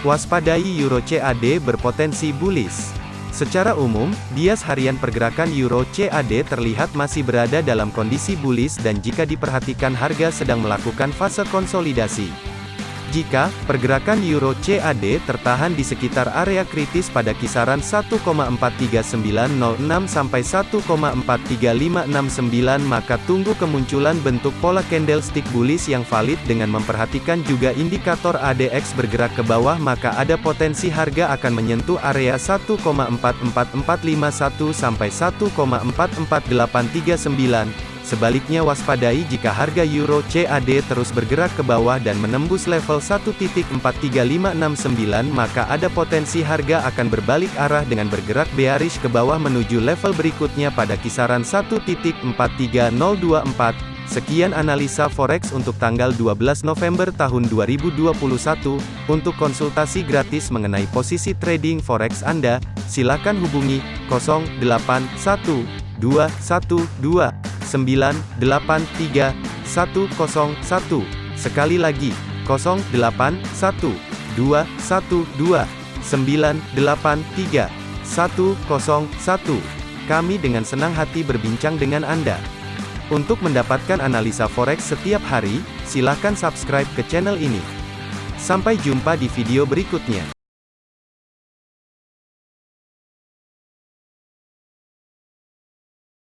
Waspadai Euro CAD berpotensi bullish. Secara umum, bias harian pergerakan Euro CAD terlihat masih berada dalam kondisi bullish dan jika diperhatikan harga sedang melakukan fase konsolidasi. Jika pergerakan euro CAD tertahan di sekitar area kritis pada kisaran 1,43906 sampai 1,43569 maka tunggu kemunculan bentuk pola candlestick bullish yang valid dengan memperhatikan juga indikator ADX bergerak ke bawah maka ada potensi harga akan menyentuh area 1,44451 sampai 1,44839 Sebaliknya waspadai jika harga euro CAD terus bergerak ke bawah dan menembus level 1.43569 maka ada potensi harga akan berbalik arah dengan bergerak bearish ke bawah menuju level berikutnya pada kisaran 1.43024. Sekian analisa forex untuk tanggal 12 November tahun 2021. Untuk konsultasi gratis mengenai posisi trading forex Anda, silakan hubungi 081212 983 101. Sekali lagi, 081 212 983 101. Kami dengan senang hati berbincang dengan Anda. Untuk mendapatkan analisa forex setiap hari, silakan subscribe ke channel ini. Sampai jumpa di video berikutnya.